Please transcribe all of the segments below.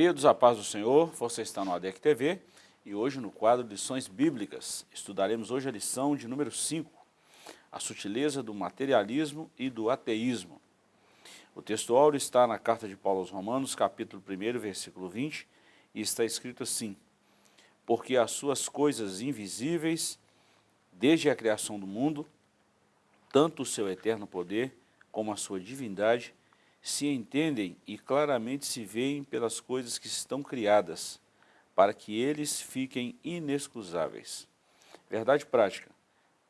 Queridos, a paz do Senhor, você está no ADEC TV e hoje no quadro Lições Bíblicas estudaremos hoje a lição de número 5, a sutileza do materialismo e do ateísmo. O texto áureo está na carta de Paulo aos Romanos, capítulo 1, versículo 20, e está escrito assim, Porque as suas coisas invisíveis, desde a criação do mundo, tanto o seu eterno poder como a sua divindade, se entendem e claramente se veem pelas coisas que estão criadas, para que eles fiquem inexcusáveis. Verdade prática,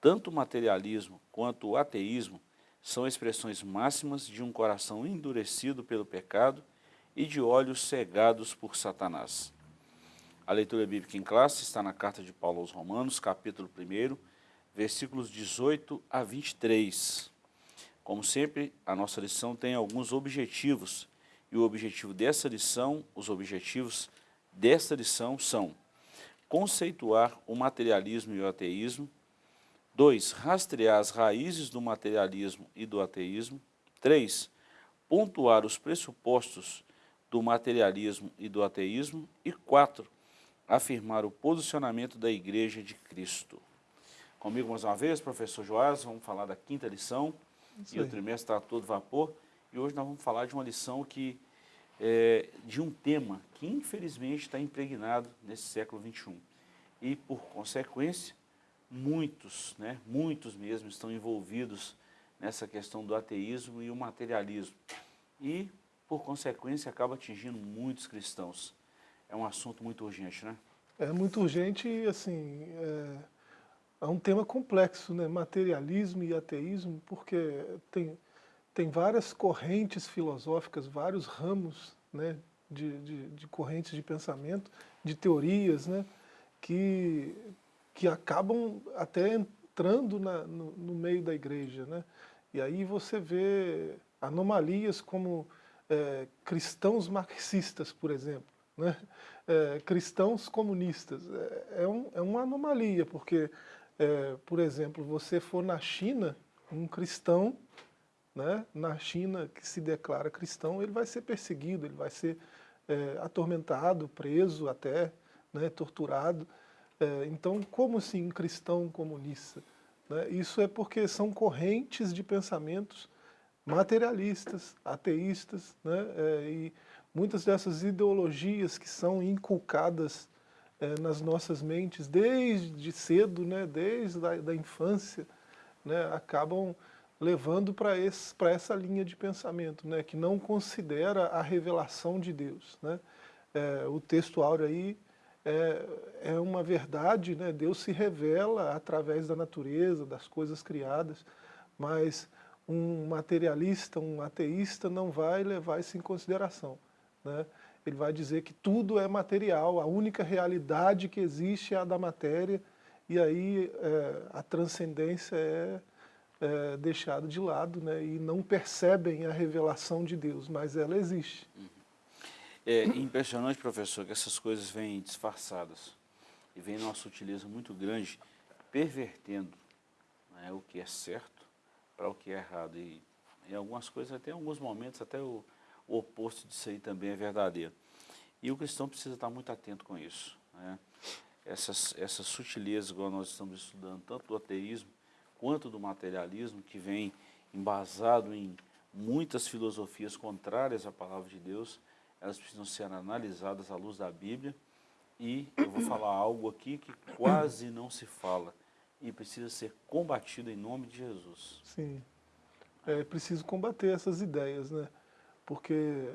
tanto o materialismo quanto o ateísmo são expressões máximas de um coração endurecido pelo pecado e de olhos cegados por Satanás. A leitura bíblica em classe está na carta de Paulo aos Romanos, capítulo 1, versículos 18 a 23. Como sempre, a nossa lição tem alguns objetivos, e o objetivo dessa lição, os objetivos desta lição são conceituar o materialismo e o ateísmo, dois, rastrear as raízes do materialismo e do ateísmo, três, pontuar os pressupostos do materialismo e do ateísmo, e quatro, afirmar o posicionamento da Igreja de Cristo. Comigo mais uma vez, professor Joás, vamos falar da quinta lição, isso e aí. o trimestre está todo vapor. E hoje nós vamos falar de uma lição que, é, de um tema que infelizmente está impregnado nesse século XXI. E por consequência, muitos, né, muitos mesmo estão envolvidos nessa questão do ateísmo e o materialismo. E, por consequência, acaba atingindo muitos cristãos. É um assunto muito urgente, né? É muito urgente e, assim, é é um tema complexo, né? materialismo e ateísmo, porque tem, tem várias correntes filosóficas, vários ramos né? de, de, de correntes de pensamento, de teorias, né? que, que acabam até entrando na, no, no, meio da igreja. Né? E aí você vê anomalias como é, cristãos marxistas, por exemplo, né? É, cristãos comunistas. É, é, um, é uma anomalia, porque é, por exemplo, você for na China, um cristão, né, na China que se declara cristão, ele vai ser perseguido, ele vai ser é, atormentado, preso até, né, torturado. É, então, como assim um cristão comunista? Né? Isso é porque são correntes de pensamentos materialistas, ateístas, né? É, e muitas dessas ideologias que são inculcadas é, nas nossas mentes desde cedo, né, desde a da infância, né, acabam levando para essa linha de pensamento, né, que não considera a revelação de Deus. Né. É, o texto áureo aí é, é uma verdade, né, Deus se revela através da natureza, das coisas criadas, mas um materialista, um ateísta não vai levar isso em consideração. Né ele vai dizer que tudo é material, a única realidade que existe é a da matéria, e aí é, a transcendência é, é deixada de lado, né, e não percebem a revelação de Deus, mas ela existe. É impressionante, professor, que essas coisas vêm disfarçadas, e vêm numa sutileza muito grande, pervertendo né, o que é certo para o que é errado, e em algumas coisas, até em alguns momentos, até o o oposto disso aí também é verdadeiro. E o cristão precisa estar muito atento com isso. Né? Essas, essas sutilezas, igual nós estamos estudando, tanto do ateísmo quanto do materialismo, que vem embasado em muitas filosofias contrárias à palavra de Deus, elas precisam ser analisadas à luz da Bíblia, e eu vou falar algo aqui que quase não se fala, e precisa ser combatido em nome de Jesus. Sim, é preciso combater essas ideias, né? Porque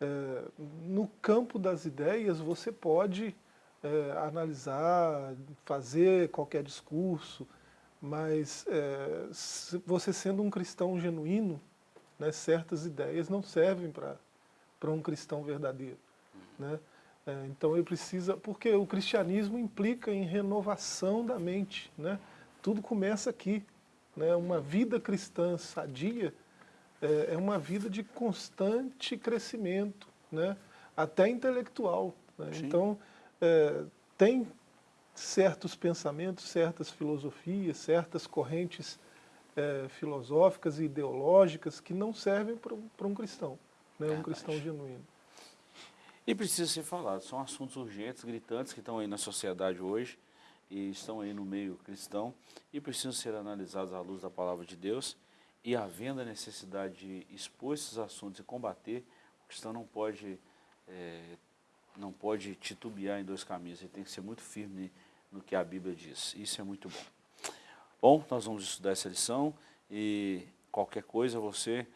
é, no campo das ideias você pode é, analisar, fazer qualquer discurso, mas é, você sendo um cristão genuíno, né, certas ideias não servem para um cristão verdadeiro. Né? É, então ele precisa, porque o cristianismo implica em renovação da mente, né? tudo começa aqui. Né? Uma vida cristã sadia é, é uma vida de constante crescimento, né? até intelectual. Né? Então, é, tem certos pensamentos, certas filosofias, certas correntes é, filosóficas e ideológicas que não servem para um, um cristão, né? um cristão genuíno. E precisa ser falado, são assuntos urgentes, gritantes, que estão aí na sociedade hoje e estão aí no meio cristão e precisam ser analisados à luz da palavra de Deus e havendo a necessidade de expor esses assuntos e combater, o cristão não pode, é, não pode titubear em dois caminhos, ele tem que ser muito firme no que a Bíblia diz, isso é muito bom. Bom, nós vamos estudar essa lição e qualquer coisa você,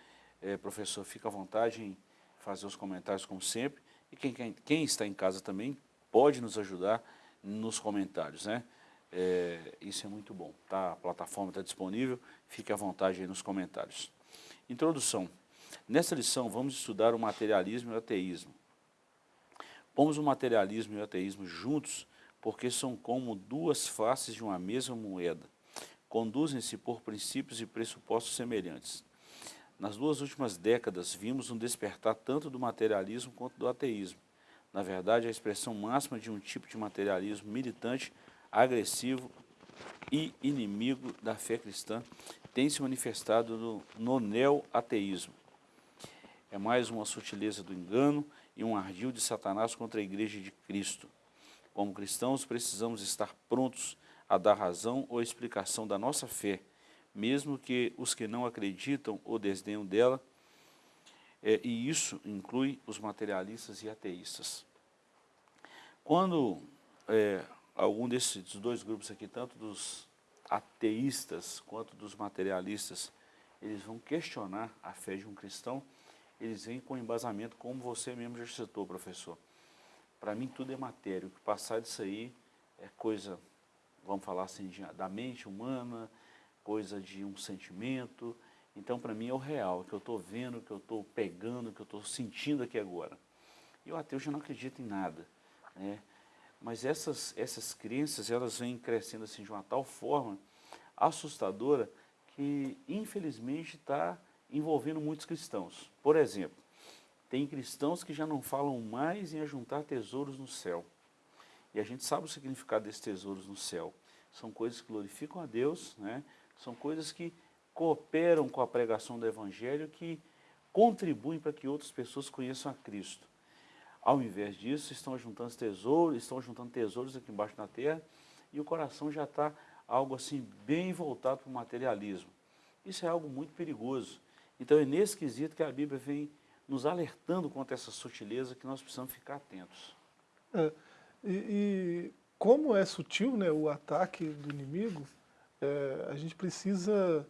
é, professor, fica à vontade em fazer os comentários como sempre e quem, quem, quem está em casa também pode nos ajudar nos comentários, né? É, isso é muito bom, tá? A plataforma está disponível, fique à vontade aí nos comentários. Introdução. Nessa lição vamos estudar o materialismo e o ateísmo. Pomos o materialismo e o ateísmo juntos porque são como duas faces de uma mesma moeda. Conduzem-se por princípios e pressupostos semelhantes. Nas duas últimas décadas, vimos um despertar tanto do materialismo quanto do ateísmo. Na verdade, a expressão máxima de um tipo de materialismo militante, agressivo e inimigo da fé cristã tem se manifestado no, no neo-ateísmo. É mais uma sutileza do engano e um ardil de Satanás contra a igreja de Cristo. Como cristãos, precisamos estar prontos a dar razão ou explicação da nossa fé, mesmo que os que não acreditam ou desdenham dela, é, e isso inclui os materialistas e ateístas. Quando é, algum desses dois grupos aqui, tanto dos ateístas quanto dos materialistas, eles vão questionar a fé de um cristão, eles vêm com embasamento, como você mesmo já citou, professor. Para mim tudo é matéria, o que passar disso aí é coisa, vamos falar assim, da mente humana, coisa de um sentimento. Então, para mim, é o real, que eu estou vendo, que eu estou pegando, que eu estou sentindo aqui agora. E o ateu já não acredita em nada. Né? Mas essas, essas crenças, elas vêm crescendo assim de uma tal forma assustadora que, infelizmente, está envolvendo muitos cristãos. Por exemplo, tem cristãos que já não falam mais em ajuntar tesouros no céu. E a gente sabe o significado desses tesouros no céu. São coisas que glorificam a Deus, né? São coisas que cooperam com a pregação do Evangelho, que contribuem para que outras pessoas conheçam a Cristo. Ao invés disso, estão juntando tesouros, estão juntando tesouros aqui embaixo na terra, e o coração já está algo assim bem voltado para o materialismo. Isso é algo muito perigoso. Então é nesse quesito que a Bíblia vem nos alertando contra essa sutileza que nós precisamos ficar atentos. É, e, e, como é sutil né, o ataque do inimigo, é, a gente precisa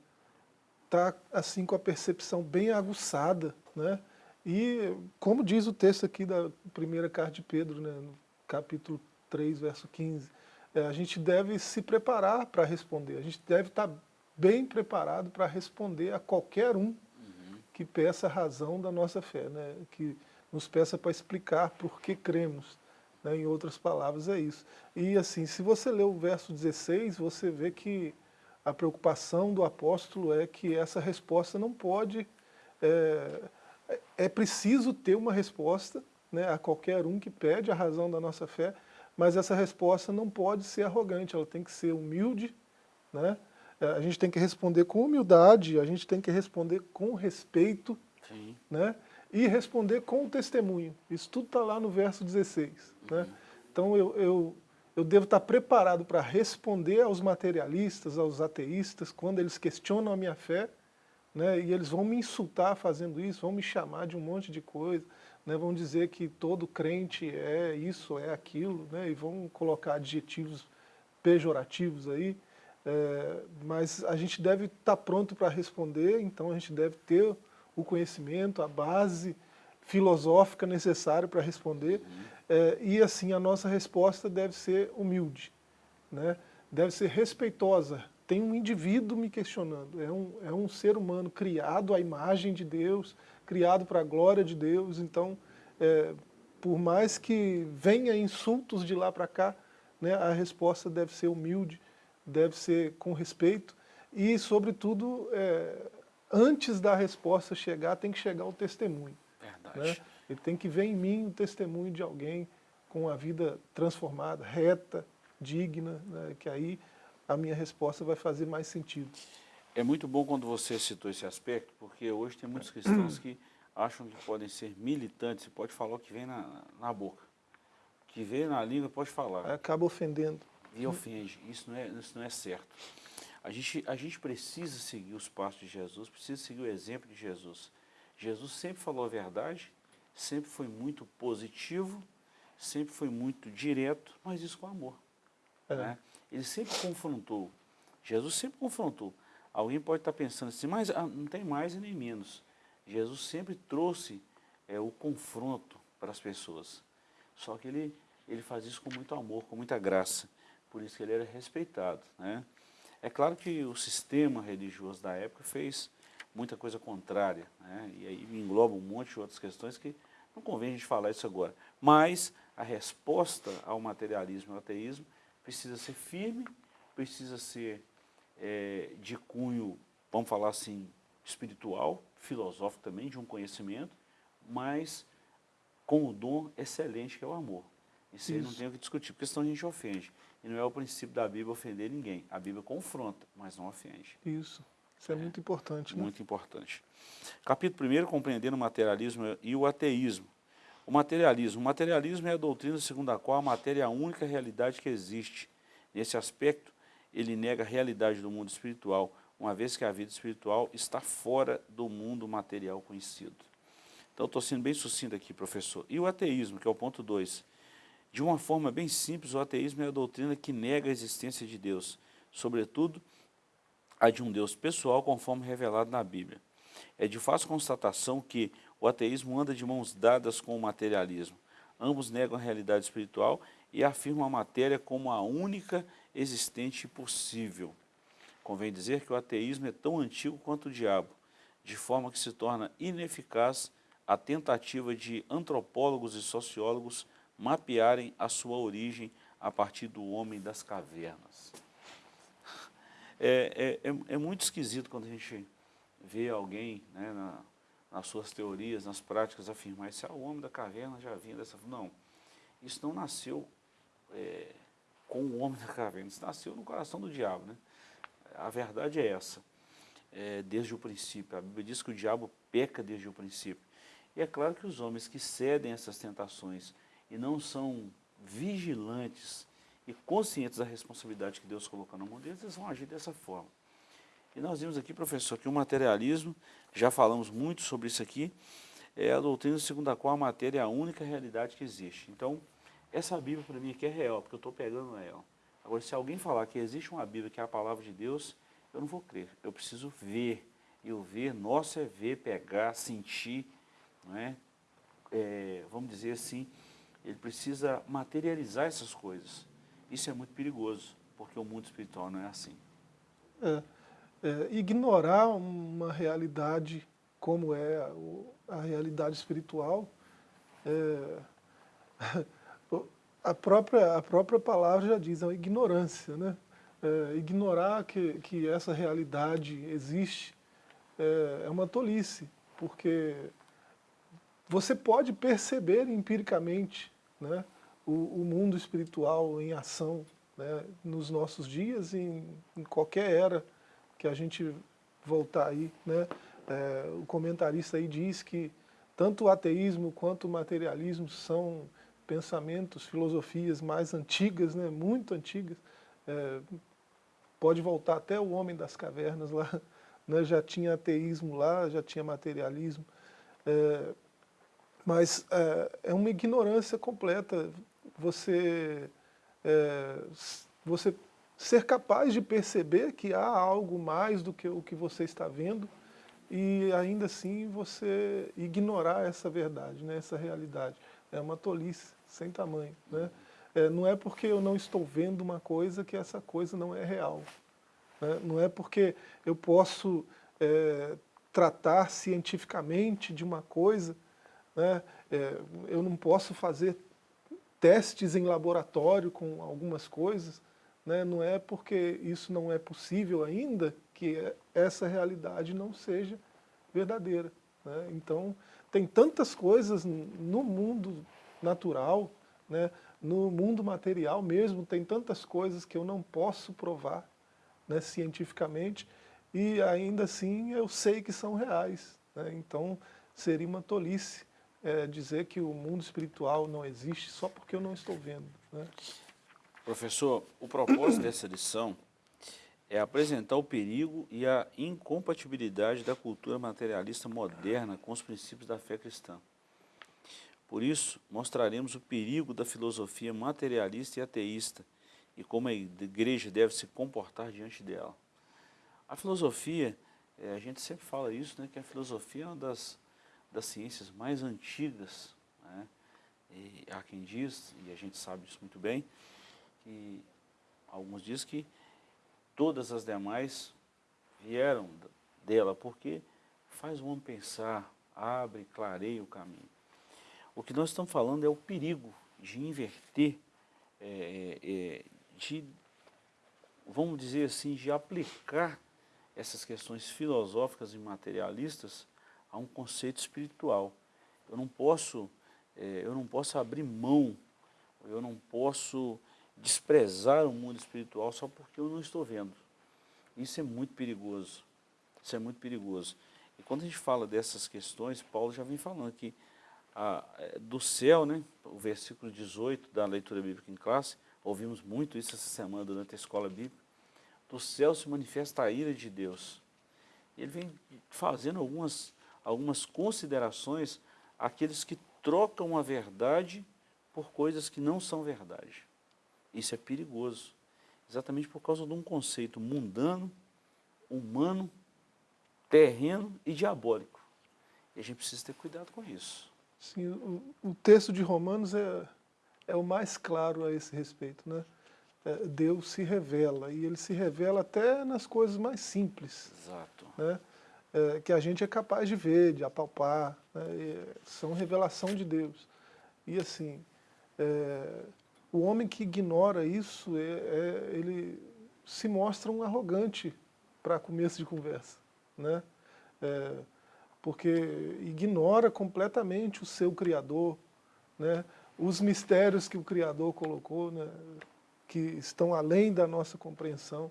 estar tá, assim com a percepção bem aguçada, né? E como diz o texto aqui da primeira carta de Pedro, né, no capítulo 3, verso 15, é, a gente deve se preparar para responder, a gente deve estar tá bem preparado para responder a qualquer um uhum. que peça a razão da nossa fé, né, que nos peça para explicar por que cremos. Né, em outras palavras, é isso. E assim, se você ler o verso 16, você vê que a preocupação do apóstolo é que essa resposta não pode... É, é preciso ter uma resposta né, a qualquer um que pede a razão da nossa fé, mas essa resposta não pode ser arrogante, ela tem que ser humilde, né? É, a gente tem que responder com humildade, a gente tem que responder com respeito, Sim. né? e responder com o testemunho. Isso tudo está lá no verso 16. Né? Uhum. Né? Então eu, eu, eu devo estar preparado para responder aos materialistas, aos ateístas, quando eles questionam a minha fé, né, e eles vão me insultar fazendo isso, vão me chamar de um monte de coisa, né, vão dizer que todo crente é isso, é aquilo, né, e vão colocar adjetivos pejorativos aí, é, mas a gente deve estar pronto para responder, então a gente deve ter o conhecimento, a base filosófica necessária para responder, uhum. é, e assim a nossa resposta deve ser humilde, né, deve ser respeitosa, tem um indivíduo me questionando, é um, é um ser humano criado à imagem de Deus, criado para a glória de Deus, então, é, por mais que venha insultos de lá para cá, né, a resposta deve ser humilde, deve ser com respeito, e, sobretudo, é, antes da resposta chegar, tem que chegar o testemunho. Verdade. Né? Ele tem que ver em mim o testemunho de alguém com a vida transformada, reta, digna, né, que aí a minha resposta vai fazer mais sentido. É muito bom quando você citou esse aspecto, porque hoje tem muitos cristãos que acham que podem ser militantes, você pode falar o que vem na, na boca. O que vem na língua pode falar. Acaba ofendendo. E ofende. Isso não é, isso não é certo. A gente, a gente precisa seguir os passos de Jesus, precisa seguir o exemplo de Jesus. Jesus sempre falou a verdade, sempre foi muito positivo, sempre foi muito direto, mas isso com amor. É. Né? Ele sempre confrontou. Jesus sempre confrontou. Alguém pode estar pensando assim, mas ah, não tem mais e nem menos. Jesus sempre trouxe é, o confronto para as pessoas. Só que ele, ele faz isso com muito amor, com muita graça. Por isso que ele era respeitado. Né? É claro que o sistema religioso da época fez muita coisa contrária. Né? E aí engloba um monte de outras questões que não convém a gente falar isso agora. Mas a resposta ao materialismo e ao ateísmo precisa ser firme, precisa ser é, de cunho, vamos falar assim, espiritual, filosófico também, de um conhecimento, mas com o dom excelente que é o amor. Isso, aí não tem o que discutir, porque senão a gente ofende. E não é o princípio da Bíblia ofender ninguém. A Bíblia confronta, mas não ofende. Isso. Isso é, é muito importante. Né? Muito importante. Capítulo 1, compreendendo o materialismo e o ateísmo. O materialismo. O materialismo é a doutrina segundo a qual a matéria é a única realidade que existe. Nesse aspecto, ele nega a realidade do mundo espiritual, uma vez que a vida espiritual está fora do mundo material conhecido. Então, estou sendo bem sucinto aqui, professor. E o ateísmo, que é o ponto 2. De uma forma bem simples, o ateísmo é a doutrina que nega a existência de Deus, sobretudo a de um Deus pessoal, conforme revelado na Bíblia. É de fácil constatação que o ateísmo anda de mãos dadas com o materialismo. Ambos negam a realidade espiritual e afirmam a matéria como a única existente e possível. Convém dizer que o ateísmo é tão antigo quanto o diabo, de forma que se torna ineficaz a tentativa de antropólogos e sociólogos mapearem a sua origem a partir do homem das cavernas. É, é, é, é muito esquisito quando a gente vê alguém né, na, nas suas teorias, nas práticas, afirmar isso, ah, o homem da caverna já vinha dessa... Não, isso não nasceu é, com o homem da caverna, isso nasceu no coração do diabo. Né? A verdade é essa, é, desde o princípio. A Bíblia diz que o diabo peca desde o princípio. E é claro que os homens que cedem essas tentações e não são vigilantes e conscientes da responsabilidade que Deus colocou na mão deles, eles vão agir dessa forma. E nós vimos aqui, professor, que o materialismo, já falamos muito sobre isso aqui, é a doutrina segundo a qual a matéria é a única realidade que existe. Então, essa Bíblia para mim aqui é real, porque eu estou pegando ela. Agora, se alguém falar que existe uma Bíblia que é a palavra de Deus, eu não vou crer. Eu preciso ver. E o ver, nosso é ver, pegar, sentir, não é? é vamos dizer assim, ele precisa materializar essas coisas. Isso é muito perigoso, porque o mundo espiritual não é assim. É, é, ignorar uma realidade como é a, a realidade espiritual, é, a, própria, a própria palavra já diz, é uma ignorância. Né? É, ignorar que, que essa realidade existe é, é uma tolice, porque você pode perceber empiricamente né, o, o, mundo espiritual em ação né, nos nossos dias em, em, qualquer era que a gente voltar aí. Né, é, o comentarista aí diz que tanto o ateísmo quanto o materialismo são pensamentos, filosofias mais antigas, né, muito antigas. É, pode voltar até o homem das cavernas lá, né, já tinha ateísmo lá, já tinha materialismo. É, mas é, é uma ignorância completa você, é, você ser capaz de perceber que há algo mais do que o que você está vendo e ainda assim você ignorar essa verdade, né, essa realidade. É uma tolice sem tamanho. Né? É, não é porque eu não estou vendo uma coisa que essa coisa não é real. Né? Não é porque eu posso é, tratar cientificamente de uma coisa né? É, eu não posso fazer testes em laboratório com algumas coisas, né? não é porque isso não é possível ainda que essa realidade não seja verdadeira. Né? Então, tem tantas coisas no mundo natural, né? no mundo material mesmo, tem tantas coisas que eu não posso provar né, cientificamente, e ainda assim eu sei que são reais. Né? Então, seria uma tolice é, dizer que o mundo espiritual não existe só porque eu não estou vendo. Né? Professor, o propósito dessa lição é apresentar o perigo e a incompatibilidade da cultura materialista moderna com os princípios da fé cristã. Por isso, mostraremos o perigo da filosofia materialista e ateísta e como a igreja deve se comportar diante dela. A filosofia, é, a gente sempre fala isso, né, que a filosofia é uma das, das ciências mais antigas. Né, há quem diz, e a gente sabe disso muito bem, que alguns dizem que todas as demais vieram dela, porque faz o homem pensar, abre, clareia o caminho. O que nós estamos falando é o perigo de inverter, é, é, é, de, vamos dizer assim, de aplicar essas questões filosóficas e materialistas a um conceito espiritual. Eu não posso, é, eu não posso abrir mão, eu não posso desprezar o mundo espiritual só porque eu não estou vendo. Isso é muito perigoso. Isso é muito perigoso. E quando a gente fala dessas questões, Paulo já vem falando que a, é, do céu, né, o versículo 18 da leitura bíblica em classe, ouvimos muito isso essa semana durante a escola bíblica, do céu se manifesta a ira de Deus. Ele vem fazendo algumas, algumas considerações àqueles que trocam a verdade por coisas que não são verdade. Isso é perigoso, exatamente por causa de um conceito mundano, humano, terreno e diabólico. E a gente precisa ter cuidado com isso. Sim, o, o texto de Romanos é, é o mais claro a esse respeito. Né? É, Deus se revela, e ele se revela até nas coisas mais simples. Exato. Né? É, que a gente é capaz de ver, de apalpar, né? são revelação de Deus. E assim, é, o homem que ignora isso, é, é ele se mostra um arrogante para começo de conversa. Né? É, porque ignora completamente o seu Criador, né? os mistérios que o Criador colocou, né? que estão além da nossa compreensão,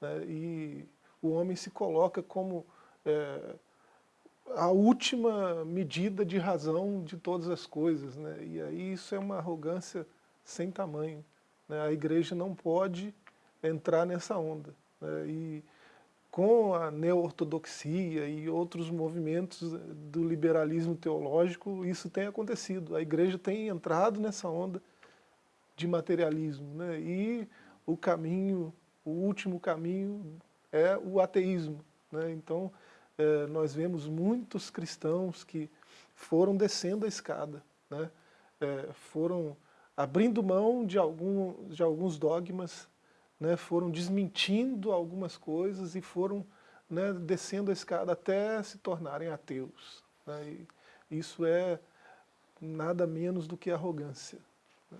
né? e o homem se coloca como é, a última medida de razão de todas as coisas, né? e aí isso é uma arrogância sem tamanho. Né? A igreja não pode entrar nessa onda. Né? E com a neo-ortodoxia e outros movimentos do liberalismo teológico, isso tem acontecido. A igreja tem entrado nessa onda de materialismo. Né? E o caminho, o último caminho é o ateísmo. Né? Então, é, nós vemos muitos cristãos que foram descendo a escada, né? É, foram abrindo mão de, algum, de alguns dogmas, né, foram desmentindo algumas coisas e foram né, descendo a escada até se tornarem ateus. Né, isso é nada menos do que arrogância. Né.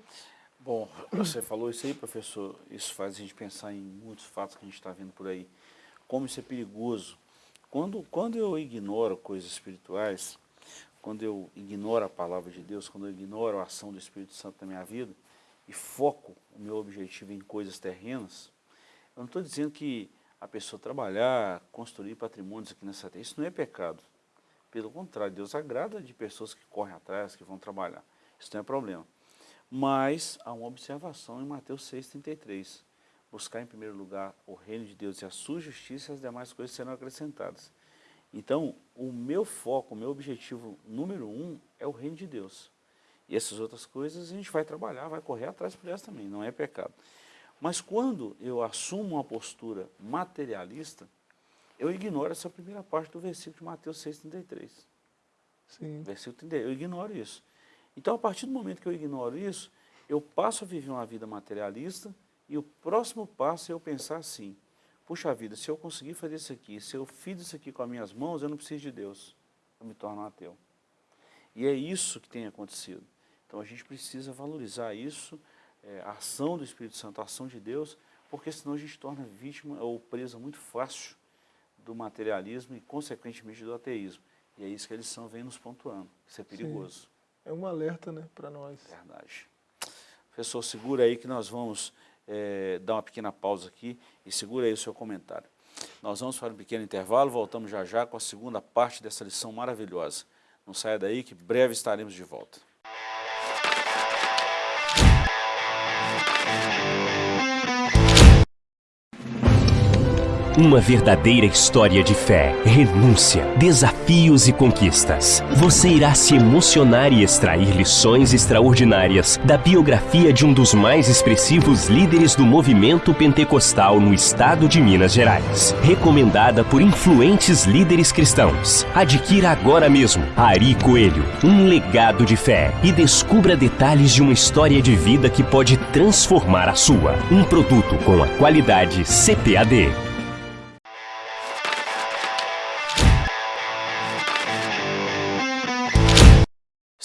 Bom, você falou isso aí, professor, isso faz a gente pensar em muitos fatos que a gente está vendo por aí. Como isso é perigoso. Quando, quando eu ignoro coisas espirituais, quando eu ignoro a palavra de Deus, quando eu ignoro a ação do Espírito Santo na minha vida e foco o meu objetivo em coisas terrenas, eu não estou dizendo que a pessoa trabalhar, construir patrimônios aqui nessa terra, isso não é pecado. Pelo contrário, Deus agrada de pessoas que correm atrás, que vão trabalhar. Isso não é problema. Mas há uma observação em Mateus 6,33. Buscar em primeiro lugar o reino de Deus e a sua justiça e as demais coisas serão acrescentadas. Então, o meu foco, o meu objetivo número um é o reino de Deus. E essas outras coisas a gente vai trabalhar, vai correr atrás por elas também, não é pecado. Mas quando eu assumo uma postura materialista, eu ignoro essa primeira parte do versículo de Mateus 6,33. Sim. Versículo 30, eu ignoro isso. Então, a partir do momento que eu ignoro isso, eu passo a viver uma vida materialista e o próximo passo é eu pensar assim, puxa vida, se eu conseguir fazer isso aqui, se eu fiz isso aqui com as minhas mãos, eu não preciso de Deus. Eu me torno um ateu. E é isso que tem acontecido. Então a gente precisa valorizar isso, é, a ação do Espírito Santo, a ação de Deus, porque senão a gente torna vítima ou presa muito fácil do materialismo e, consequentemente, do ateísmo. E é isso que a lição vem nos pontuando. Isso é perigoso. Sim. É um alerta né, para nós. Verdade. Professor, segura aí que nós vamos é, dar uma pequena pausa aqui e segura aí o seu comentário. Nós vamos para um pequeno intervalo, voltamos já já com a segunda parte dessa lição maravilhosa. Não saia daí que breve estaremos de volta. Uma verdadeira história de fé, renúncia, desafios e conquistas. Você irá se emocionar e extrair lições extraordinárias da biografia de um dos mais expressivos líderes do movimento pentecostal no estado de Minas Gerais. Recomendada por influentes líderes cristãos. Adquira agora mesmo Ari Coelho, um legado de fé e descubra detalhes de uma história de vida que pode transformar a sua. Um produto com a qualidade CPAD.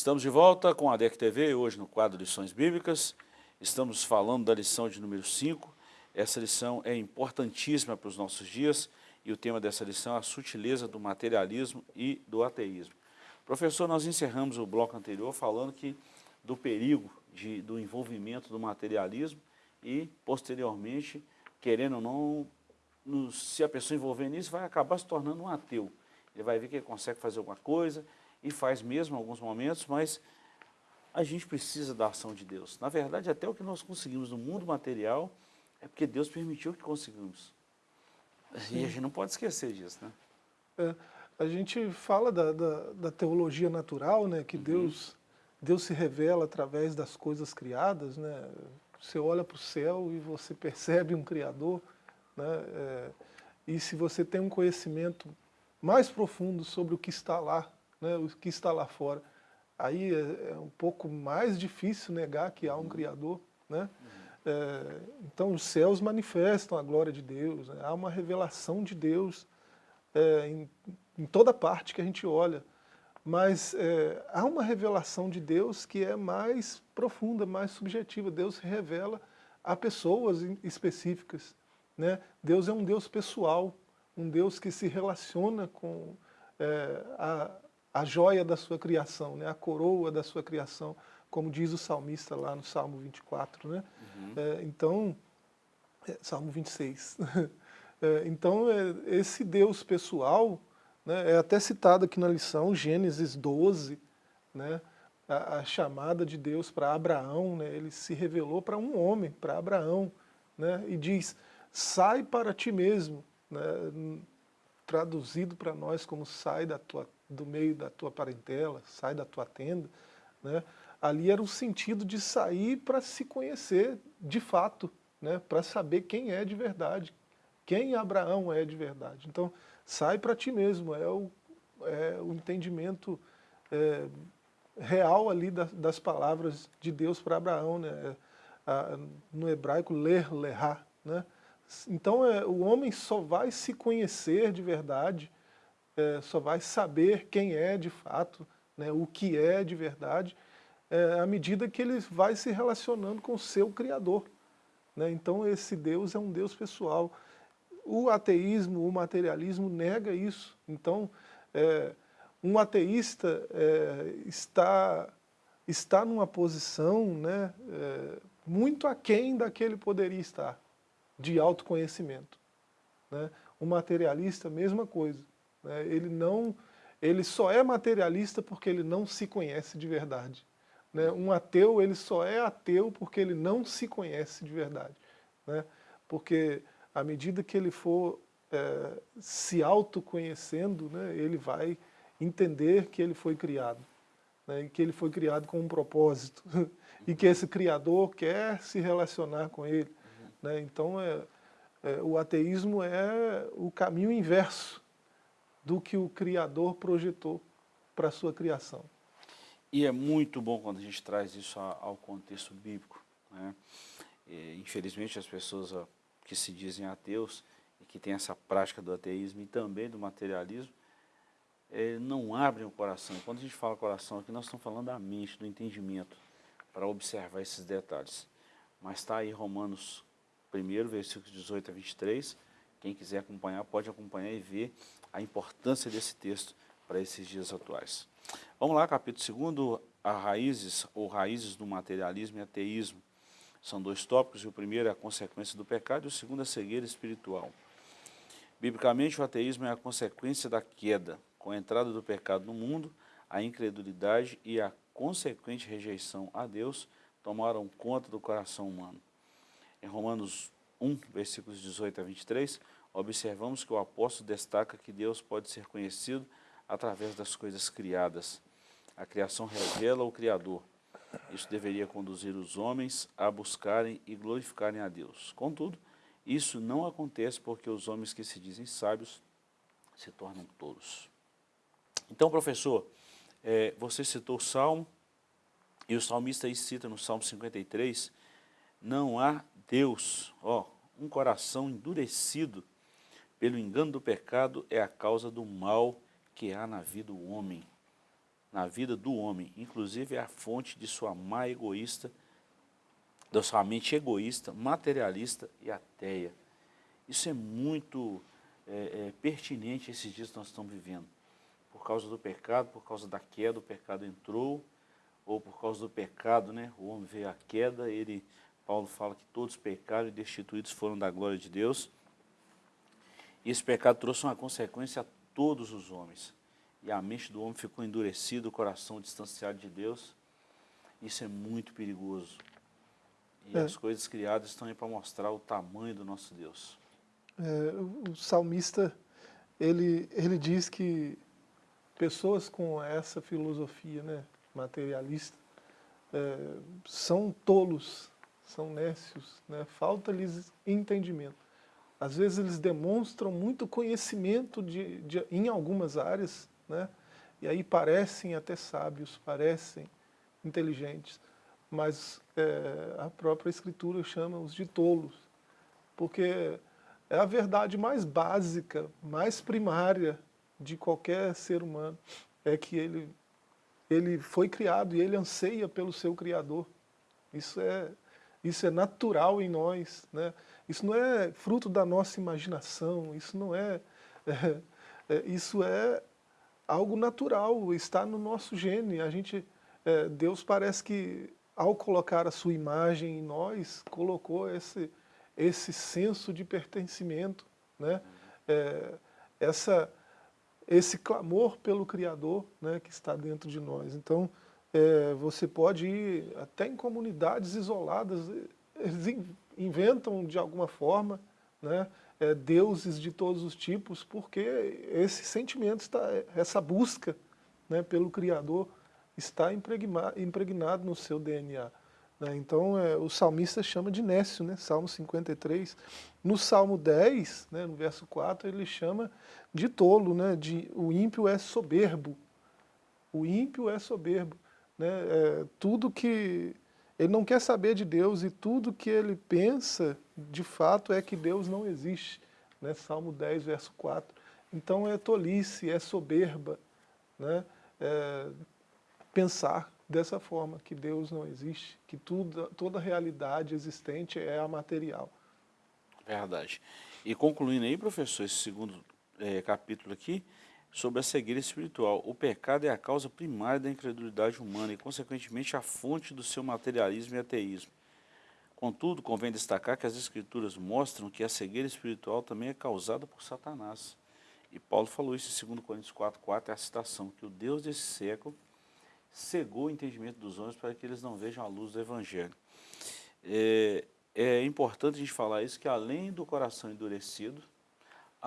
Estamos de volta com a DEC TV, hoje no quadro Lições Bíblicas. Estamos falando da lição de número 5. Essa lição é importantíssima para os nossos dias e o tema dessa lição é a sutileza do materialismo e do ateísmo. Professor, nós encerramos o bloco anterior falando que do perigo de, do envolvimento do materialismo e, posteriormente, querendo ou não, no, se a pessoa envolver nisso, vai acabar se tornando um ateu. Ele vai ver que ele consegue fazer alguma coisa, e faz mesmo em alguns momentos, mas a gente precisa da ação de Deus. Na verdade, até o que nós conseguimos no mundo material é porque Deus permitiu que conseguimos. Sim. E a gente não pode esquecer disso, né? É, a gente fala da, da, da, teologia natural, né, que uhum. Deus, Deus se revela através das coisas criadas, né? Você olha para o céu e você percebe um Criador, né? É, e se você tem um conhecimento mais profundo sobre o que está lá, né, o que está lá fora. Aí é, é, um pouco mais difícil negar que há um Criador. Né? Uhum. É, então os céus manifestam a glória de Deus, né? há uma revelação de Deus é, em, em, toda parte que a gente olha. Mas é, há uma revelação de Deus que é mais profunda, mais subjetiva. Deus se revela a pessoas específicas. Né? Deus é um Deus pessoal, um Deus que se relaciona com é, a, a joia da sua criação, né? a coroa da sua criação, como diz o salmista lá no Salmo 24. Né? Uhum. É, então, é, Salmo 26. é, então, é, esse Deus pessoal né, é até citado aqui na lição, Gênesis 12, né, a, a chamada de Deus para Abraão, né, ele se revelou para um homem, para Abraão, né, e diz, sai para ti mesmo, né, traduzido para nós como sai da tua do meio da tua parentela, sai da tua tenda, né? ali era o sentido de sair para se conhecer de fato, né? para saber quem é de verdade, quem Abraão é de verdade. Então, sai para ti mesmo, é o, é o entendimento é, real ali das, das, palavras de Deus para Abraão, né? A, no hebraico, ler, lerá. Né? Então, é, o homem só vai se conhecer de verdade é, só vai saber quem é de fato, né, o que é de verdade, é, à medida que ele vai se relacionando com o seu Criador. Né? Então esse Deus é um Deus pessoal. O ateísmo, o materialismo nega isso. Então é, um ateísta é, está, está numa posição né, é, muito aquém daquele poderia estar, de autoconhecimento. Né? O materialista, mesma coisa. Né? Ele, não, ele só é materialista porque ele não se conhece de verdade. Né? Um ateu, ele só é ateu porque ele não se conhece de verdade. Né? Porque à medida que ele for é, se autoconhecendo, ele vai entender que ele foi criado. Né, que ele foi criado com um propósito. e que esse Criador quer se relacionar com ele. Né? Então, é, é, o ateísmo é o caminho inverso do que o Criador projetou para a sua criação. E é muito bom quando a gente traz isso ao contexto bíblico. Né? Infelizmente as pessoas que se dizem ateus e que têm essa prática do ateísmo e também do materialismo, é, não abrem o coração. Quando a gente fala coração aqui, nós estamos falando da mente, do entendimento, para observar esses detalhes. Mas está aí Romanos 1, versículos 18 a 23, quem quiser acompanhar, pode acompanhar e ver a importância desse texto para esses dias atuais. Vamos lá, capítulo 2, a raízes ou raízes do materialismo e ateísmo. São dois tópicos, o primeiro é a consequência do pecado e o segundo é a cegueira espiritual. Biblicamente, o ateísmo é a consequência da queda. Com a entrada do pecado no mundo, a incredulidade e a consequente rejeição a Deus tomaram conta do coração humano. Em Romanos 1, versículos 18 a 23, observamos que o apóstolo destaca que Deus pode ser conhecido através das coisas criadas. A criação revela o Criador. Isso deveria conduzir os homens a buscarem e glorificarem a Deus. Contudo, isso não acontece porque os homens que se dizem sábios se tornam tolos. Então, professor, é, você citou o Salmo, e o salmista aí cita no Salmo 53, não há Deus, ó, um coração endurecido pelo engano do pecado é a causa do mal que há na vida do homem. Na vida do homem, inclusive é a fonte de sua má egoísta, da sua mente egoísta, materialista e ateia. Isso é muito é, é, pertinente esses dias que nós estamos vivendo. Por causa do pecado, por causa da queda, o pecado entrou, ou por causa do pecado, né, o homem veio à queda, ele, Paulo fala que todos pecaram e destituídos foram da glória de Deus. E esse pecado trouxe uma consequência a todos os homens. E a mente do homem ficou endurecida, o coração distanciado de Deus. Isso é muito perigoso. E é. as coisas criadas estão aí para mostrar o tamanho do nosso Deus. É, o salmista, ele, ele diz que pessoas com essa filosofia né, materialista é, são tolos, são nécios, né, falta-lhes entendimento. Às vezes eles demonstram muito conhecimento de, de, em algumas áreas, né, e aí parecem até sábios, parecem inteligentes, mas é, a própria Escritura chama-os de tolos, porque é a verdade mais básica, mais primária de qualquer ser humano, é que ele, ele foi criado e ele anseia pelo seu Criador. Isso é, isso é natural em nós, né? isso não é fruto da nossa imaginação, isso não é, é, é isso é algo natural, está no nosso gene. A gente, é, Deus parece que ao colocar a sua imagem em nós, colocou esse, esse senso de pertencimento, né? É, essa, esse clamor pelo Criador né, que está dentro de nós. Então, é, você pode ir até em comunidades isoladas, eles inventam de alguma forma né, é, deuses de todos os tipos, porque esse sentimento, está, essa busca né, pelo Criador está impregnado no seu DNA. Né? Então, é, o salmista chama de Nécio, né? Salmo 53. No Salmo 10, né, no verso 4, ele chama de tolo, né? de, o ímpio é soberbo. O ímpio é soberbo. Né? É, tudo que... Ele não quer saber de Deus e tudo que ele pensa, de fato, é que Deus não existe. Né? Salmo 10, verso 4. Então é tolice, é soberba. Né? É, pensar dessa forma, que Deus não existe, que tudo, toda realidade existente é a material. Verdade. E concluindo aí, professor, esse segundo é, capítulo aqui, sobre a cegueira espiritual. O pecado é a causa primária da incredulidade humana e, consequentemente, a fonte do seu materialismo e ateísmo. Contudo, convém destacar que as Escrituras mostram que a cegueira espiritual também é causada por Satanás. E Paulo falou isso em 2 Coríntios 4, 4, é a citação, que o Deus desse século cegou o entendimento dos homens para que eles não vejam a luz do Evangelho. É, é importante a gente falar isso, que além do coração endurecido,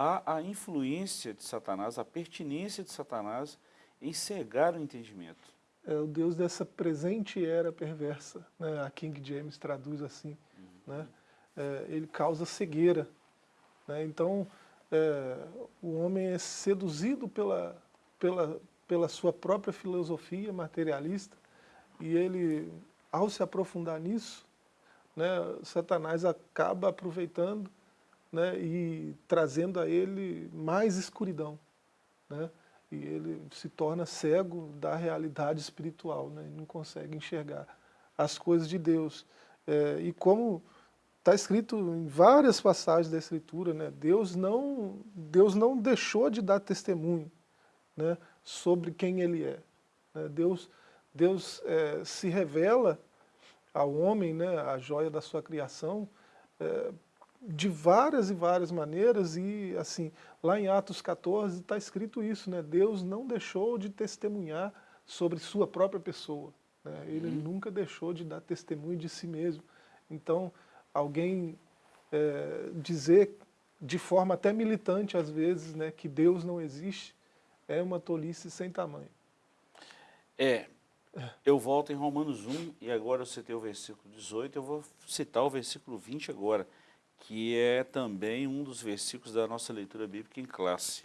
há a influência de Satanás, a pertinência de Satanás em cegar o entendimento. É o Deus dessa presente era perversa, né? a King James traduz assim, uhum. né? É, ele causa cegueira. Né? Então, é, o homem é seduzido pela, pela, pela sua própria filosofia materialista, e ele, ao se aprofundar nisso, né, Satanás acaba aproveitando né, e trazendo a ele mais escuridão. Né, e ele se torna cego da realidade espiritual, né, não consegue enxergar as coisas de Deus. É, e como está escrito em várias passagens da Escritura, né, Deus, não, Deus não deixou de dar testemunho né, sobre quem ele é. Né. Deus, Deus é, se revela ao homem, né, a joia da sua criação, é, de várias e várias maneiras e assim, lá em Atos 14 está escrito isso, né, Deus não deixou de testemunhar sobre sua própria pessoa. Né? Ele Uhum. nunca deixou de dar testemunho de si mesmo. Então, alguém é, dizer de forma até militante às vezes, né, que Deus não existe, é uma tolice sem tamanho. É, eu volto em Romanos 1 e agora eu citei o versículo 18, eu vou citar o versículo 20 agora, que é também um dos versículos da nossa leitura bíblica em classe.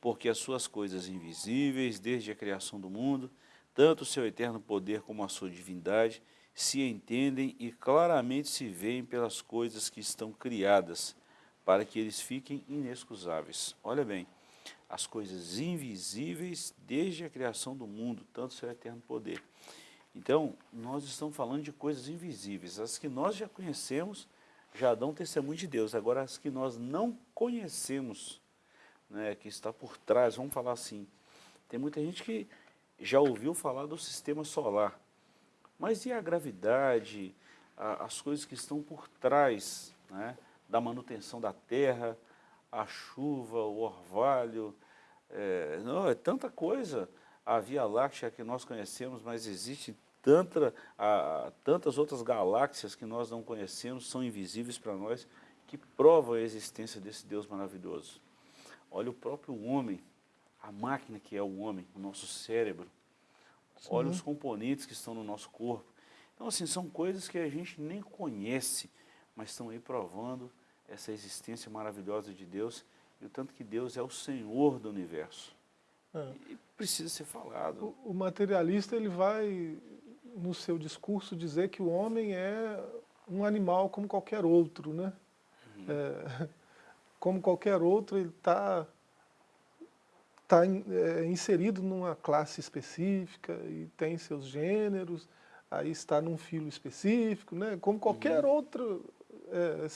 Porque as suas coisas invisíveis, desde a criação do mundo, tanto o seu eterno poder como a sua divindade, se entendem e claramente se veem pelas coisas que estão criadas, para que eles fiquem inexcusáveis. Olha bem, as coisas invisíveis desde a criação do mundo, tanto o seu eterno poder. Então, nós estamos falando de coisas invisíveis. As que nós já conhecemos já dão testemunho de Deus. Agora, as que nós não conhecemos, né, que está por trás, vamos falar assim, tem muita gente que já ouviu falar do sistema solar. Mas e a gravidade, a, as coisas que estão por trás né, da manutenção da terra, a chuva, o orvalho, é, não, é tanta coisa. A Via Láctea que nós conhecemos, mas existe tanta, a, tantas outras galáxias que nós não conhecemos, são invisíveis para nós, que provam a existência desse Deus maravilhoso. Olha o próprio homem, a máquina que é o homem, o nosso cérebro. Sim. Olha os componentes que estão no nosso corpo. Então, assim, são coisas que a gente nem conhece, mas estão aí provando essa existência maravilhosa de Deus e o tanto que Deus é o Senhor do universo. É. E precisa ser falado. O, o, materialista ele vai, no seu discurso, dizer que o homem é um animal como qualquer outro, né? Uhum. É, como qualquer outro, ele está tá, é, inserido numa classe específica e tem seus gêneros, aí está num filo específico, né? Como qualquer uhum. outro é,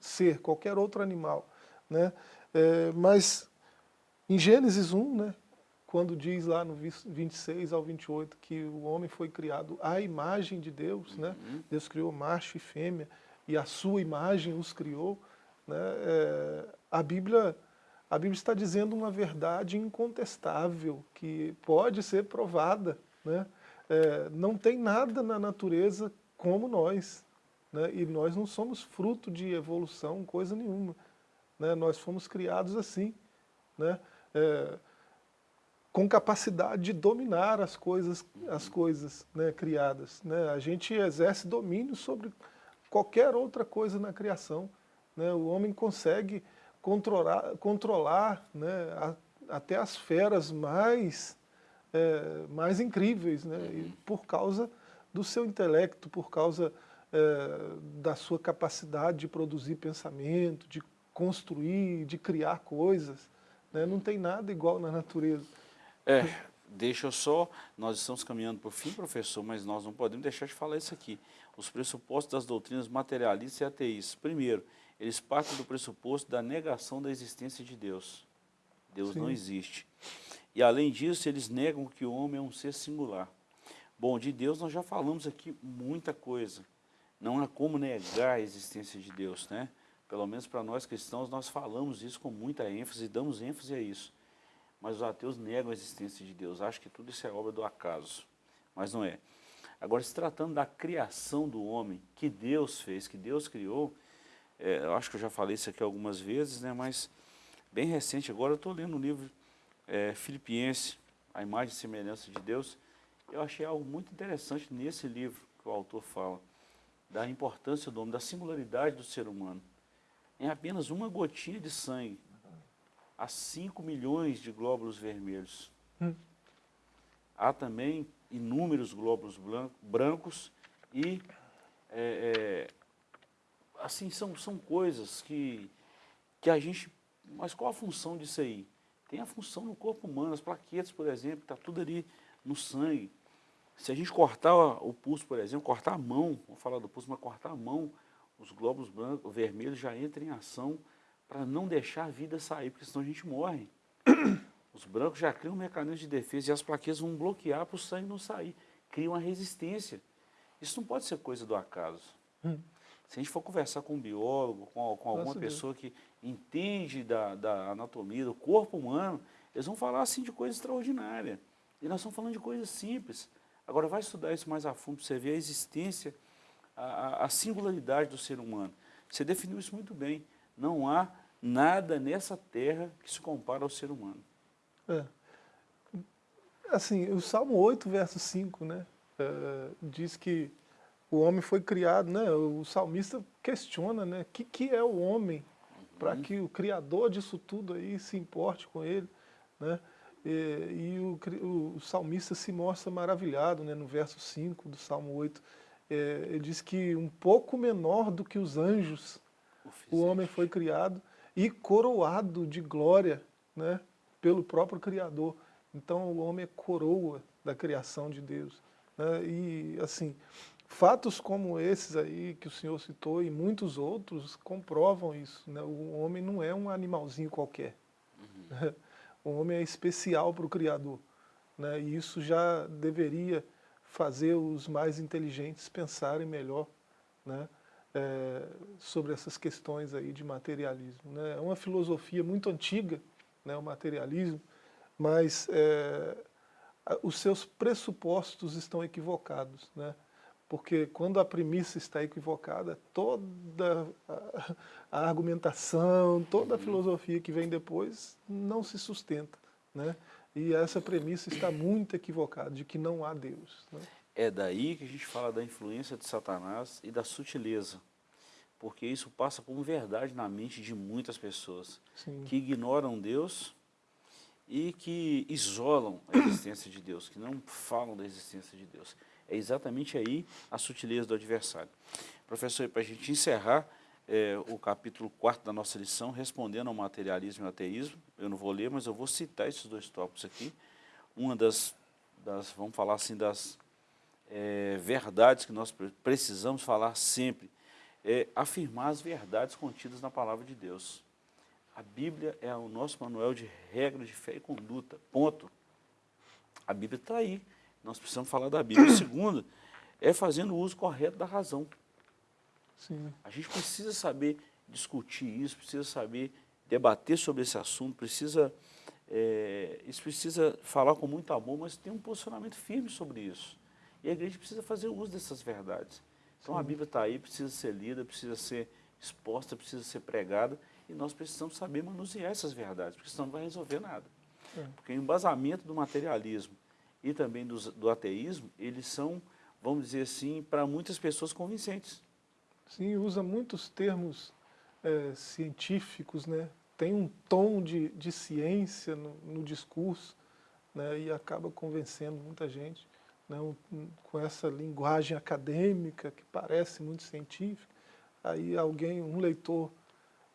ser, qualquer outro animal. Né? É, mas em Gênesis 1, né, quando diz lá no 26 ao 28 que o homem foi criado à imagem de Deus, né? Uhum. Deus criou macho e fêmea, e a sua imagem os criou, né? É, a, Bíblia, a Bíblia está dizendo uma verdade incontestável, que pode ser provada. Né? É, não tem nada na natureza como nós, né? e nós não somos fruto de evolução, coisa nenhuma. Né? Nós fomos criados assim, né? É, com capacidade de dominar as coisas, as coisas né, criadas. Né? A gente exerce domínio sobre qualquer outra coisa na criação. Né? O homem consegue controlar, controlar né, a, até as feras mais, é, mais incríveis, né? E por causa do seu intelecto, por causa é, da sua capacidade de produzir pensamento, de construir, de criar coisas. Né? Não tem nada igual na natureza. É, deixa eu só, nós estamos caminhando para o fim, professor, mas nós não podemos deixar de falar isso aqui. Os pressupostos das doutrinas materialistas e ateístas. Primeiro, eles partem do pressuposto da negação da existência de Deus. Deus Sim. não existe. E além disso, eles negam que o homem é um ser singular. Bom, de Deus nós já falamos aqui muita coisa. Não há como negar a existência de Deus, né? Pelo menos para nós cristãos, nós falamos isso com muita ênfase damos ênfase a isso. Mas os ateus negam a existência de Deus, acham que tudo isso é obra do acaso. Mas não é. Agora, se tratando da criação do homem, que Deus fez, que Deus criou, é, eu acho que eu já falei isso aqui algumas vezes, né, mas bem recente, agora eu estou lendo um livro é, Filipiense, A Imagem e Semelhança de Deus, eu achei algo muito interessante nesse livro que o autor fala, da importância do homem, da singularidade do ser humano. Em apenas uma gotinha de sangue, há 5 milhões de glóbulos vermelhos. Hum. Há também inúmeros glóbulos brancos e, é, é, assim, são, são coisas que, que a gente... Mas qual a função disso aí? Tem a função no corpo humano, as plaquetas, por exemplo, está tudo ali no sangue. Se a gente cortar o pulso, por exemplo, cortar a mão, vamos falar do pulso, mas cortar a mão, os glóbulos brancos, vermelhos já entram em ação para não deixar a vida sair, porque senão a gente morre. Os brancos já criam um mecanismo de defesa e as plaquetas vão bloquear para o sangue não sair. Cria uma resistência. Isso não pode ser coisa do acaso. Hum. Se a gente for conversar com um biólogo, com, com alguma Nossa pessoa que entende da, da anatomia, do corpo humano, eles vão falar assim de coisa extraordinária. E nós estamos falando de coisas simples. Agora vai estudar isso mais a fundo para você ver a existência, a, a singularidade do ser humano. Você definiu isso muito bem. Não há nada nessa terra que se compara ao ser humano. É. Assim, o Salmo 8, verso 5, né, é, diz que o homem foi criado, né, o salmista questiona, né, o que, que é o homem para uhum. que o criador disso tudo aí se importe com ele, né, e, e o, o, o, salmista se mostra maravilhado, né, no verso 5 do Salmo 8, é, ele diz que um pouco menor do que os anjos, o, o homem foi criado e coroado de glória, né, pelo próprio Criador. Então o homem é coroa da criação de Deus. Né? E assim, fatos como esses aí que o senhor citou e muitos outros comprovam isso. Né? O homem não é um animalzinho qualquer. Uhum. O homem é especial para o Criador. Né? E isso já deveria fazer os mais inteligentes pensarem melhor né? É, sobre essas questões aí de materialismo. Né? É uma filosofia muito antiga, né, o materialismo, mas é, os seus pressupostos estão equivocados, né? porque quando a premissa está equivocada, toda a, a argumentação, toda a filosofia que vem depois não se sustenta. Né? E essa premissa está muito equivocada, de que não há Deus. Né? É daí que a gente fala da influência de Satanás e da sutileza, porque isso passa como verdade na mente de muitas pessoas, Sim. que ignoram Deus e que isolam a existência de Deus, que não falam da existência de Deus. É exatamente aí a sutileza do adversário. Professor, para a gente encerrar é, o capítulo 4 da nossa lição, respondendo ao materialismo e ao ateísmo, eu não vou ler, mas eu vou citar esses dois tópicos aqui. Uma das, das vamos falar assim, das é, verdades que nós precisamos falar sempre, é afirmar as verdades contidas na palavra de Deus. A Bíblia é o nosso manual de regras de fé e conduta, ponto. A Bíblia está aí, nós precisamos falar da Bíblia. O segundo é fazendo o uso correto da razão. Sim. A gente precisa saber discutir isso, precisa saber debater sobre esse assunto, precisa, é, isso precisa falar com muito amor, mas tem um posicionamento firme sobre isso. E a igreja precisa fazer uso dessas verdades. Então Sim. a Bíblia está aí, precisa ser lida, precisa ser exposta, precisa ser pregada, e nós precisamos saber manusear essas verdades, porque senão não vai resolver nada. É. Porque o embasamento do materialismo e também do, do ateísmo, eles são, vamos dizer assim, para muitas pessoas convincentes. Sim, usa muitos termos é, científicos, né? tem um tom de, de ciência no, no discurso né? e acaba convencendo muita gente né? com essa linguagem acadêmica que parece muito científica. Aí alguém, um leitor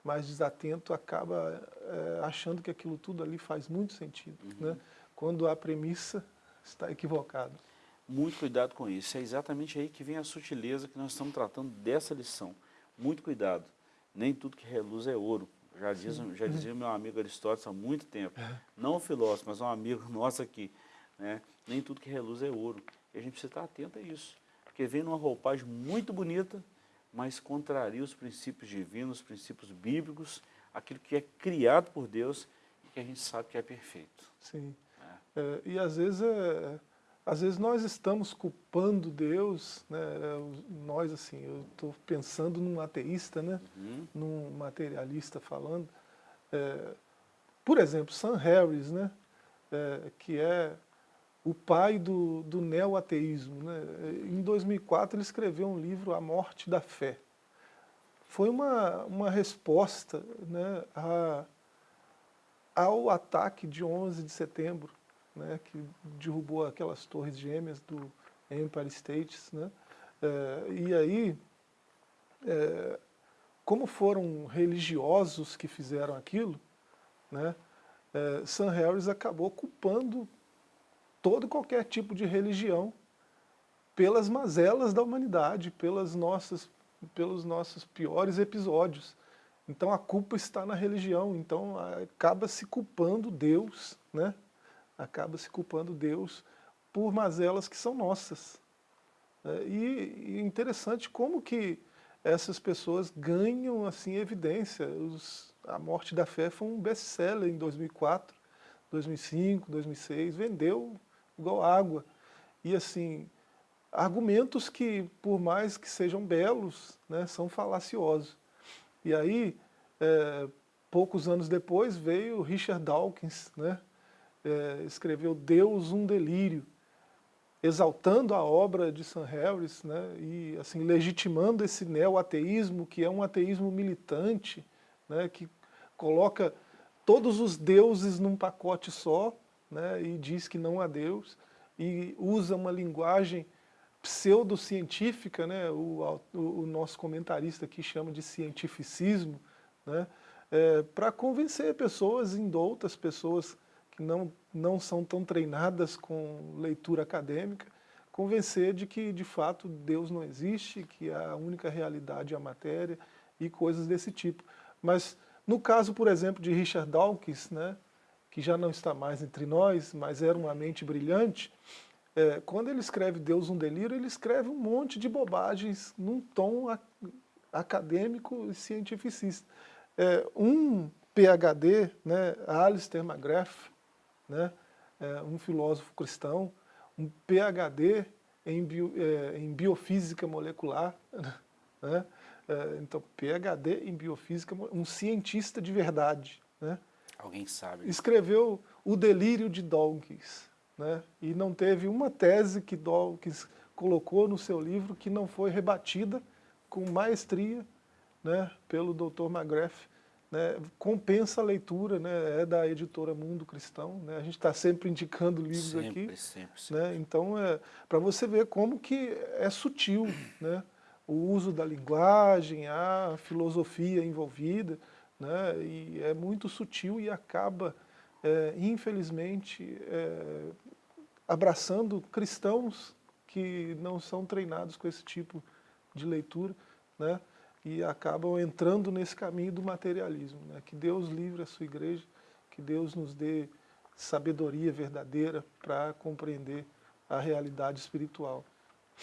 mais desatento acaba é, achando que aquilo tudo ali faz muito sentido, uhum. né? quando a premissa está equivocada. Muito cuidado com isso, é exatamente aí que vem a sutileza que nós estamos tratando dessa lição. Muito cuidado, nem tudo que reluz é ouro. Já, diz, já dizia meu amigo Aristóteles há muito tempo, é. não um filósofo, mas um amigo nosso aqui, né? nem tudo que reluz é ouro. E a gente precisa estar atento a isso, porque vem numa roupagem muito bonita, mas contraria os princípios divinos, os princípios bíblicos, aquilo que é criado por Deus e que a gente sabe que é perfeito. Sim. É. É, e às vezes, é, às vezes nós estamos culpando Deus, né, nós assim, eu estou pensando num ateísta, né, uhum. num materialista falando, é, por exemplo, Sam Harris, né, é, que é o pai do, do neo-ateísmo. Né? Em 2004 ele escreveu um livro, A Morte da Fé. Foi uma, uma resposta né, a, ao ataque de 11 de setembro, né, que derrubou aquelas torres gêmeas do Empire State. Né? É, e aí, é, como foram religiosos que fizeram aquilo, né, é, Sam Harris acabou culpando todo e qualquer tipo de religião pelas mazelas da humanidade, pelas nossas, pelos nossos piores episódios. Então a culpa está na religião, então acaba se culpando Deus, né? acaba se culpando Deus por mazelas que são nossas. É, e, e interessante como que essas pessoas ganham assim evidência. Os, a Morte da Fé foi um best-seller em 2004, 2005, 2006, vendeu igual água. E assim, argumentos que, por mais que sejam belos, né, são falaciosos. E aí, é, poucos anos depois, veio Richard Dawkins, né, é, escreveu Deus um delírio, exaltando a obra de Sam Harris né, e assim, legitimando esse neo-ateísmo, que é um ateísmo militante, né, que coloca todos os deuses num pacote só né, e diz que não há Deus, e usa uma linguagem pseudocientífica, né, o, o, o, nosso comentarista aqui chama de cientificismo, né, é, para convencer pessoas indoutas, pessoas que não, não são tão treinadas com leitura acadêmica, convencer de que, de fato, Deus não existe, que a única realidade é a matéria e coisas desse tipo. Mas, no caso, por exemplo, de Richard Dawkins, né, que já não está mais entre nós, mas era uma mente brilhante, é, quando ele escreve Deus um delírio, ele escreve um monte de bobagens num tom acadêmico e cientificista. É, um PhD, né, Alistair McGrath, né, é, um filósofo cristão, um PhD em, bio, é, em biofísica molecular, né, é, então PhD em biofísica, um cientista de verdade. Né, Alguém sabe. Escreveu O Delírio de Dawkins, né, e não teve uma tese que Dawkins colocou no seu livro que não foi rebatida com maestria né, pelo Dr. McGrath, né, compensa a leitura, né, é da editora Mundo Cristão, né, a gente está sempre indicando livros sempre, aqui. Sempre, sempre. Né, então, é, para você ver como que é sutil né, o uso da linguagem, a filosofia envolvida, né, e é muito sutil e acaba, é, infelizmente, é, abraçando cristãos que não são treinados com esse tipo de leitura, né, e acabam entrando nesse caminho do materialismo. Né? Que Deus livre a sua igreja, que Deus nos dê sabedoria verdadeira para compreender a realidade espiritual.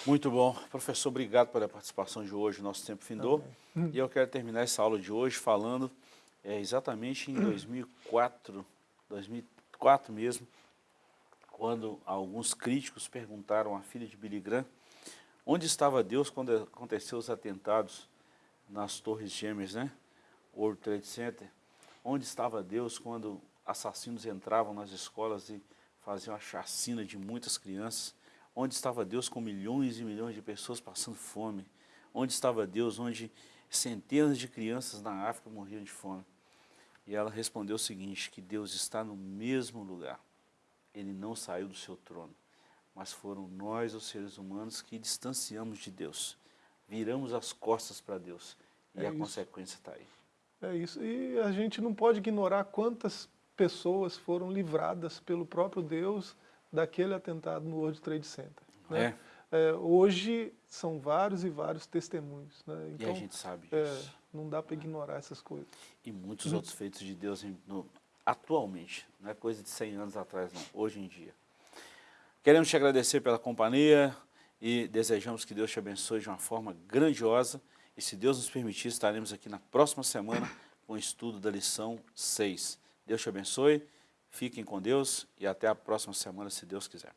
Muito bom. Professor, obrigado pela participação de hoje, nosso tempo findou. E eu quero terminar essa aula de hoje falando é, exatamente em 2004, 2004 mesmo, quando alguns críticos perguntaram à filha de Billy Graham onde estava Deus quando aconteceu os atentados nas Torres Gêmeas, né? World Trade Center, onde estava Deus quando assassinos entravam nas escolas e faziam a chacina de muitas crianças, onde estava Deus com milhões e milhões de pessoas passando fome, onde estava Deus onde centenas de crianças na África morriam de fome. E ela respondeu o seguinte, que Deus está no mesmo lugar, Ele não saiu do seu trono, mas foram nós, os seres humanos, que distanciamos de Deus viramos as costas para Deus. E é a isso. consequência está aí. É isso. E a gente não pode ignorar quantas pessoas foram livradas pelo próprio Deus daquele atentado no World Trade Center. Né? É. É, hoje são vários e vários testemunhos. Né? Então, e a gente sabe é, disso. não dá para ignorar essas coisas. E muitos outros feitos de Deus no, atualmente, não é coisa de 100 anos atrás não, hoje em dia. Queremos te agradecer pela companhia, e desejamos que Deus te abençoe de uma forma grandiosa e se Deus nos permitir, estaremos aqui na próxima semana com o estudo da lição 6. Deus te abençoe, fiquem com Deus e até a próxima semana, se Deus quiser.